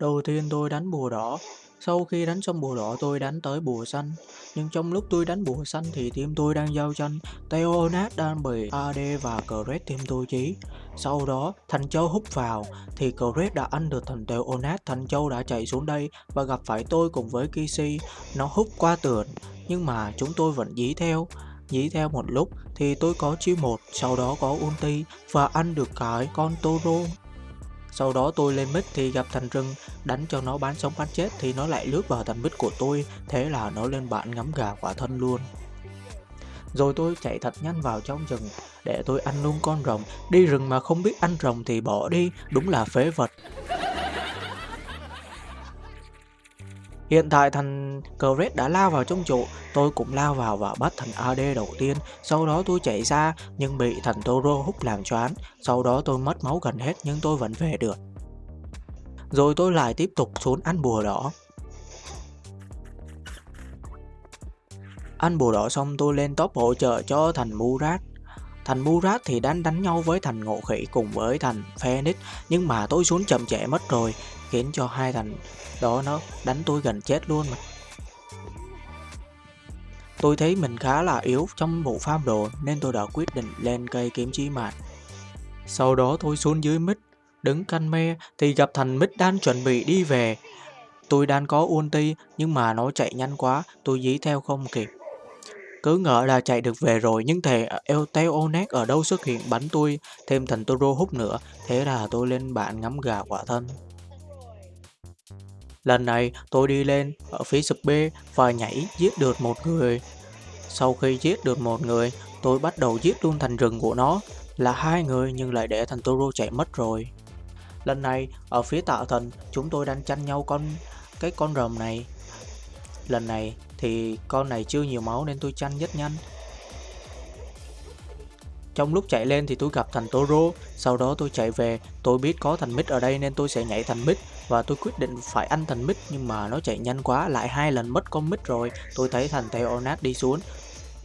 Đầu tiên tôi đánh bùa đỏ, sau khi đánh xong bùa đỏ tôi đánh tới bùa xanh. Nhưng trong lúc tôi đánh bùa xanh thì team tôi đang giao tranh, Theonat đang bị AD và Cret team tôi chí. Sau đó, Thành Châu hút vào, thì Cret đã ăn được thành Theonat, Thành Châu đã chạy xuống đây và gặp phải tôi cùng với Kisi. Nó hút qua tường, nhưng mà chúng tôi vẫn dí theo. Dí theo một lúc thì tôi có chiêu một, sau đó có ulti và ăn được cái con Toro. Sau đó tôi lên mít thì gặp thành rừng, đánh cho nó bán sống bán chết thì nó lại lướt vào thành mít của tôi, thế là nó lên bạn ngắm gà quả thân luôn. Rồi tôi chạy thật nhanh vào trong rừng để tôi ăn luôn con rồng, đi rừng mà không biết ăn rồng thì bỏ đi, đúng là phế vật. Hiện tại thằng Cret đã lao vào trong trụ, tôi cũng lao vào và bắt thằng AD đầu tiên, sau đó tôi chạy ra nhưng bị thằng Toro hút làm choáng, sau đó tôi mất máu gần hết nhưng tôi vẫn về được. Rồi tôi lại tiếp tục xuống ăn bùa đỏ. Ăn bùa đỏ xong tôi lên top hỗ trợ cho thằng Murat. Thành Murat thì đang đánh nhau với thành Ngộ Khỉ cùng với thành Phoenix nhưng mà tôi xuống chậm trễ mất rồi khiến cho hai thằng đó nó đánh tôi gần chết luôn mà. Tôi thấy mình khá là yếu trong bộ farm đồ nên tôi đã quyết định lên cây kiếm chí mạng. Sau đó tôi xuống dưới mít, đứng canh me thì gặp thằng mít đang chuẩn bị đi về. Tôi đang có ulti nhưng mà nó chạy nhanh quá, tôi dí theo không kịp. Cứ ngỡ là chạy được về rồi nhưng thề Teonet ở đâu xuất hiện bắn tôi, thêm thành Toro hút nữa, thế là tôi lên bạn ngắm gà quả thân. Lần này tôi đi lên ở phía sụp B và nhảy giết được một người. Sau khi giết được một người, tôi bắt đầu giết luôn thành rừng của nó. Là hai người nhưng lại để thành Toro chạy mất rồi. Lần này ở phía tạo thần chúng tôi đang tranh nhau con cái con rồng này. Lần này thì con này chưa nhiều máu nên tôi tranh rất nhanh. Trong lúc chạy lên thì tôi gặp thành Toro, sau đó tôi chạy về, tôi biết có thành mít ở đây nên tôi sẽ nhảy thành mít và tôi quyết định phải ăn thành mít nhưng mà nó chạy nhanh quá, lại hai lần mất con mít rồi, tôi thấy thành Theonat đi xuống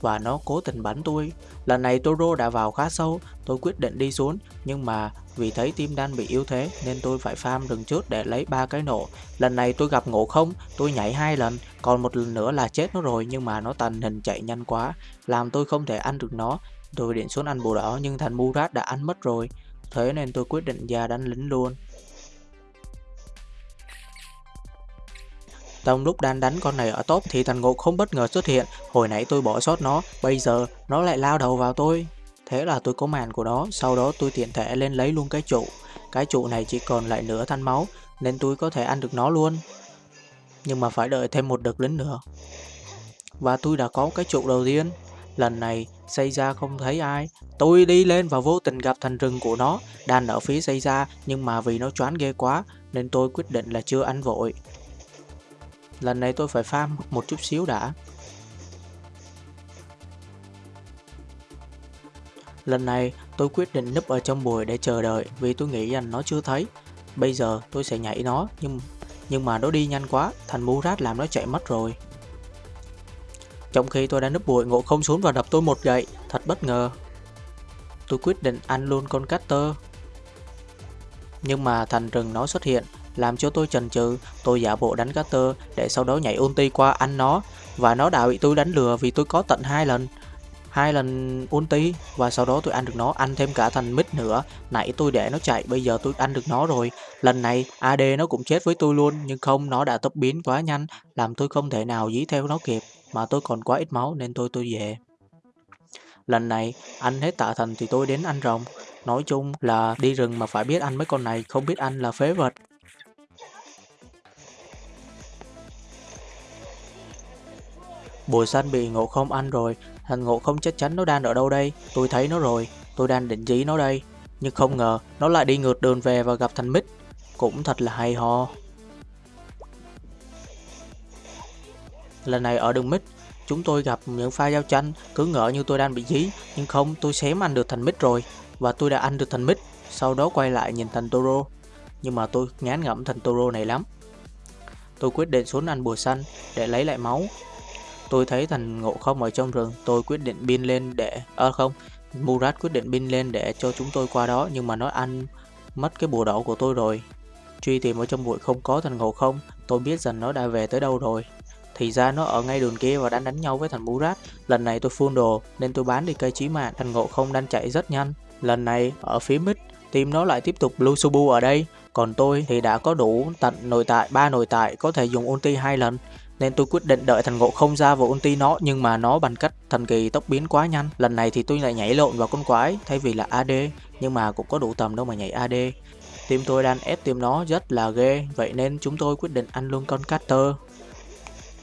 và nó cố tình bắn tôi. Lần này Toro đã vào khá sâu, tôi quyết định đi xuống nhưng mà vì thấy team đang bị yếu thế nên tôi phải farm rừng trước để lấy ba cái nổ. Lần này tôi gặp ngộ không, tôi nhảy hai lần, còn một lần nữa là chết nó rồi nhưng mà nó tàn hình chạy nhanh quá, làm tôi không thể ăn được nó Tôi định xuống ăn bù đỏ nhưng thành Murat đã ăn mất rồi, thế nên tôi quyết định ra đánh lính luôn. Trong lúc đang đánh con này ở top thì thằng ngộ không bất ngờ xuất hiện, hồi nãy tôi bỏ sót nó, bây giờ nó lại lao đầu vào tôi. Thế là tôi có màn của nó, sau đó tôi tiện thể lên lấy luôn cái trụ. Cái trụ này chỉ còn lại nửa thanh máu, nên tôi có thể ăn được nó luôn. Nhưng mà phải đợi thêm một đợt lính nữa. Và tôi đã có cái trụ đầu tiên. Lần này xây ra không thấy ai. Tôi đi lên và vô tình gặp thành rừng của nó, đang ở phía xây ra nhưng mà vì nó choán ghê quá nên tôi quyết định là chưa ăn vội. Lần này tôi phải farm một chút xíu đã. Lần này tôi quyết định núp ở trong bụi để chờ đợi vì tôi nghĩ rằng nó chưa thấy. Bây giờ tôi sẽ nhảy nó nhưng nhưng mà nó đi nhanh quá, thành Murat làm nó chạy mất rồi. Trong khi tôi đang núp bụi, ngộ không xuống và đập tôi một gậy, thật bất ngờ. Tôi quyết định ăn luôn con Cutter. Nhưng mà thành rừng nó xuất hiện, làm cho tôi chần chừ, tôi giả bộ đánh Carter để sau đó nhảy ulti qua ăn nó và nó đã bị tôi đánh lừa vì tôi có tận hai lần hai lần ulti và sau đó tôi ăn được nó ăn thêm cả thành mít nữa nãy tôi để nó chạy bây giờ tôi ăn được nó rồi lần này AD nó cũng chết với tôi luôn nhưng không nó đã tốc biến quá nhanh làm tôi không thể nào dí theo nó kịp mà tôi còn quá ít máu nên tôi tôi về. Lần này, ăn hết tạ thần thì tôi đến ăn rồng. Nói chung là đi rừng mà phải biết ăn mấy con này, không biết ăn là phế vật. Bùi xanh bị ngộ không ăn rồi, thành ngộ không chắc chắn nó đang ở đâu đây, tôi thấy nó rồi, tôi đang định dí nó đây. Nhưng không ngờ, nó lại đi ngược đường về và gặp thành mít. Cũng thật là hay ho. Lần này ở đường Mít, chúng tôi gặp những pha giao tranh, cứ ngỡ như tôi đang bị dí, nhưng không, tôi xém ăn được thành Mít rồi, và tôi đã ăn được thành Mít. sau đó quay lại nhìn thành Toro. Nhưng mà tôi ngán ngẩm thành Toro này lắm. Tôi quyết định xuống ăn bùa xanh để lấy lại máu. Tôi thấy thằng ngộ không ở trong rừng, tôi quyết định pin lên để... à không, Murat quyết định pin lên để cho chúng tôi qua đó, nhưng mà nó ăn mất cái bùa đỏ của tôi rồi. truy tìm ở trong bụi không có thằng ngộ không, tôi biết rằng nó đã về tới đâu rồi. Thì ra nó ở ngay đường kia và đang đánh nhau với thằng Murat. Lần này tôi phun đồ nên tôi bán đi cây chí mạng, thằng ngộ không đang chạy rất nhanh. Lần này ở phía mít team nó lại tiếp tục Blue Subu ở đây. Còn tôi thì đã có đủ tận nội tại, ba nội tại có thể dùng ulti hai lần nên tôi quyết định đợi thằng ngộ không ra và ulti nó, nhưng mà nó bằng cách thần kỳ tốc biến quá nhanh. Lần này thì tôi lại nhảy lộn vào con quái, thay vì là AD nhưng mà cũng có đủ tầm đâu mà nhảy AD team tôi đang ép team nó rất là ghê, vậy nên chúng tôi quyết định ăn luôn con Caster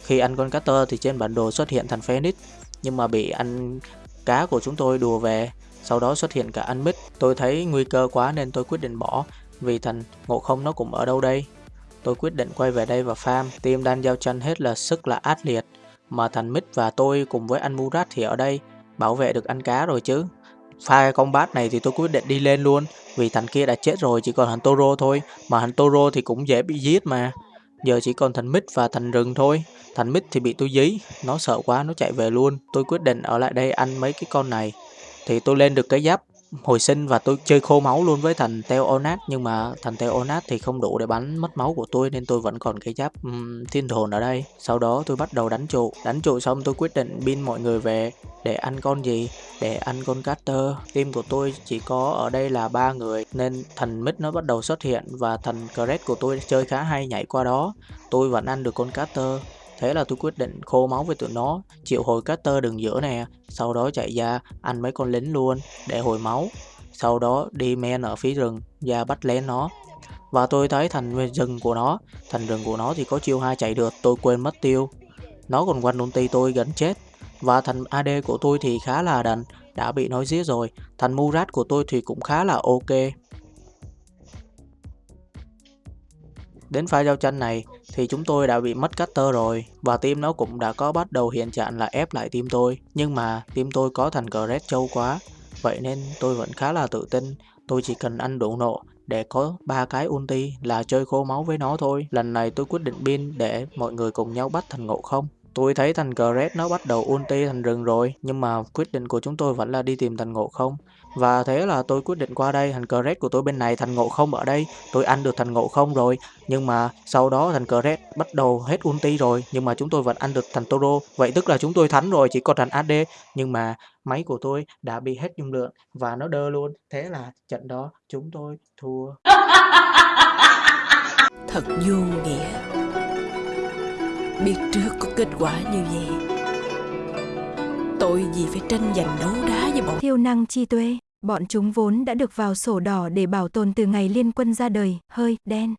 khi ăn con Caster thì trên bản đồ xuất hiện thằng Phoenix, nhưng mà bị ăn cá của chúng tôi đùa về. Sau đó xuất hiện cả ăn mít. Tôi thấy nguy cơ quá nên tôi quyết định bỏ, vì thằng ngộ không nó cũng ở đâu đây? Tôi quyết định quay về đây và farm. Team đang giao tranh hết là sức là ác liệt. Mà thành Mít và tôi cùng với anh Murat thì ở đây bảo vệ được ăn cá rồi chứ. Pha combat này thì tôi quyết định đi lên luôn. Vì thằng kia đã chết rồi, chỉ còn thằng Toro thôi. Mà thằng Toro thì cũng dễ bị giết mà. Giờ chỉ còn thành Mít và thành rừng thôi. Thành Mít thì bị tôi dí. Nó sợ quá, nó chạy về luôn. Tôi quyết định ở lại đây ăn mấy cái con này. Thì tôi lên được cái giáp hồi sinh và tôi chơi khô máu luôn với thành Teonat nhưng mà thành Teonat thì không đủ để bắn mất máu của tôi nên tôi vẫn còn cái giáp um, thiên hồn ở đây. Sau đó tôi bắt đầu đánh trụ. Đánh trụ xong tôi quyết định pin mọi người về để ăn con gì? Để ăn con Carter. Team của tôi chỉ có ở đây là ba người nên thành mid nó bắt đầu xuất hiện và thành Cret của tôi chơi khá hay nhảy qua đó. Tôi vẫn ăn được con Carter Thế là tôi quyết định khô máu với tụi nó, chịu hồi Carter đường giữa nè, sau đó chạy ra ăn mấy con lính luôn để hồi máu. Sau đó đi men ở phía rừng và bắt lén nó. Và tôi thấy thành rừng của nó, thành rừng của nó thì có chiêu hai chạy được, tôi quên mất tiêu. Nó còn quanh ulti tôi gần chết. Và thành AD của tôi thì khá là đần, đã bị nói giết rồi. Thành Murat của tôi thì cũng khá là ok. Đến pha giao tranh này thì chúng tôi đã bị mất cutter rồi và team nó cũng đã có bắt đầu hiện trạng là ép lại team tôi. Nhưng mà team tôi có thành cờ red châu quá, vậy nên tôi vẫn khá là tự tin. Tôi chỉ cần ăn đủ nộ để có ba cái ulti là chơi khô máu với nó thôi. Lần này tôi quyết định pin để mọi người cùng nhau bắt thành ngộ không. Tôi thấy thành Gret nó bắt đầu ulti thành rừng rồi, nhưng mà quyết định của chúng tôi vẫn là đi tìm thành ngộ không. Và thế là tôi quyết định qua đây, thành Gret của tôi bên này, thành ngộ không ở đây, tôi ăn được thành ngộ không rồi. Nhưng mà sau đó thành Gret bắt đầu hết ulti rồi, nhưng mà chúng tôi vẫn ăn được thành Toro. Vậy tức là chúng tôi thắng rồi, chỉ còn thành AD. Nhưng mà máy của tôi đã bị hết dung lượng và nó đơ luôn. Thế là trận đó chúng tôi thua. Thật vô nghĩa biết trước có kết quả như vậy. Tội gì phải tranh giành đấu đá với bọn thiêu năng chi tuệ bọn chúng vốn đã được vào sổ đỏ để bảo tồn từ ngày liên quân ra đời. Hơi, đen.